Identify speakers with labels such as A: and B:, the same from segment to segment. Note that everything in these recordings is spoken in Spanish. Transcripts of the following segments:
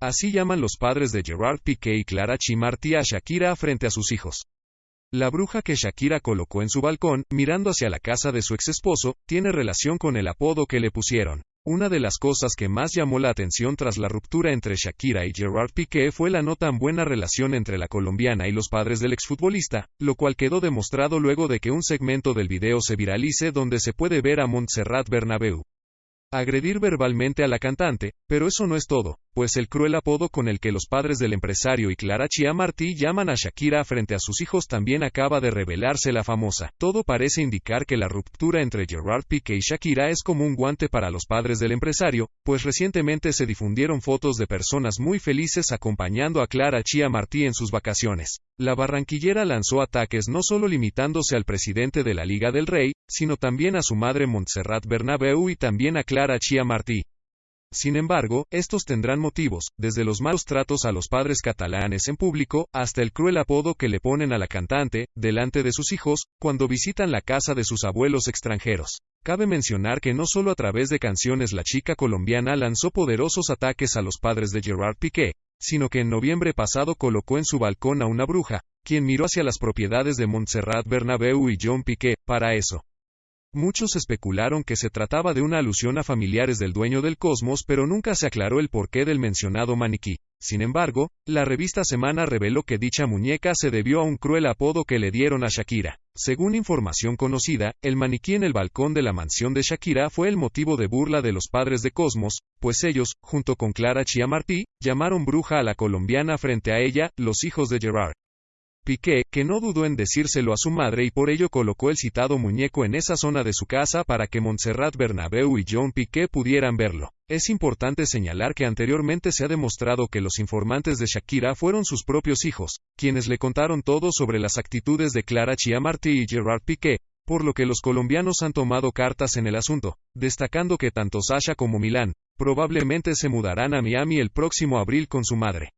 A: Así llaman los padres de Gerard Piqué y Clara Chimarty a Shakira frente a sus hijos. La bruja que Shakira colocó en su balcón, mirando hacia la casa de su exesposo, tiene relación con el apodo que le pusieron. Una de las cosas que más llamó la atención tras la ruptura entre Shakira y Gerard Piqué fue la no tan buena relación entre la colombiana y los padres del exfutbolista, lo cual quedó demostrado luego de que un segmento del video se viralice donde se puede ver a Montserrat Bernabeu agredir verbalmente a la cantante, pero eso no es todo, pues el cruel apodo con el que los padres del empresario y Clara Chiamartí llaman a Shakira frente a sus hijos también acaba de revelarse la famosa. Todo parece indicar que la ruptura entre Gerard Piqué y Shakira es como un guante para los padres del empresario, pues recientemente se difundieron fotos de personas muy felices acompañando a Clara Chiamartí en sus vacaciones. La barranquillera lanzó ataques no solo limitándose al presidente de la Liga del Rey, sino también a su madre Montserrat Bernabeu y también a Clara Chiamartí. Sin embargo, estos tendrán motivos, desde los malos tratos a los padres catalanes en público, hasta el cruel apodo que le ponen a la cantante, delante de sus hijos, cuando visitan la casa de sus abuelos extranjeros. Cabe mencionar que no solo a través de canciones la chica colombiana lanzó poderosos ataques a los padres de Gerard Piqué, sino que en noviembre pasado colocó en su balcón a una bruja, quien miró hacia las propiedades de Montserrat Bernabeu y John Piqué, para eso. Muchos especularon que se trataba de una alusión a familiares del dueño del cosmos, pero nunca se aclaró el porqué del mencionado maniquí. Sin embargo, la revista Semana reveló que dicha muñeca se debió a un cruel apodo que le dieron a Shakira. Según información conocida, el maniquí en el balcón de la mansión de Shakira fue el motivo de burla de los padres de Cosmos, pues ellos, junto con Clara Chiamartí, llamaron bruja a la colombiana frente a ella, los hijos de Gerard. Piqué, que no dudó en decírselo a su madre y por ello colocó el citado muñeco en esa zona de su casa para que Montserrat Bernabeu y John Piqué pudieran verlo. Es importante señalar que anteriormente se ha demostrado que los informantes de Shakira fueron sus propios hijos, quienes le contaron todo sobre las actitudes de Clara Chiamarty y Gerard Piqué, por lo que los colombianos han tomado cartas en el asunto, destacando que tanto Sasha como Milán, probablemente se mudarán a Miami el próximo abril con su madre.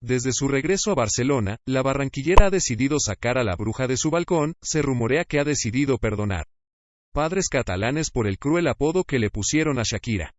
A: Desde su regreso a Barcelona, la barranquillera ha decidido sacar a la bruja de su balcón, se rumorea que ha decidido perdonar. Padres catalanes por el cruel apodo que le pusieron a Shakira.